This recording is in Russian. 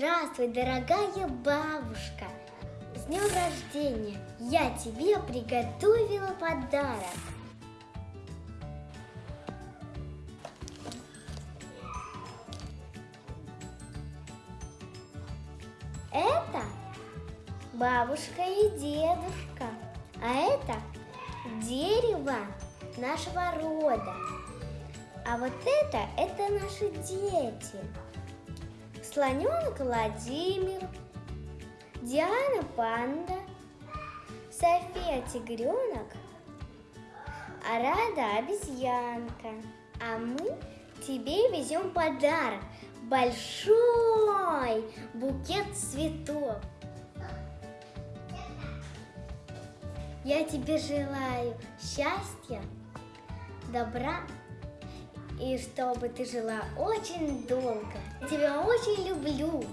Здравствуй, дорогая бабушка! С днем рождения! Я тебе приготовила подарок. Это бабушка и дедушка, а это дерево нашего рода. А вот это, это наши дети. Слоненок Владимир, Диана Панда, София Тигренок, Арада Обезьянка. А мы тебе везем подарок. Большой букет цветов. Я тебе желаю счастья, добра и чтобы ты жила очень долго. Тебя очень люблю.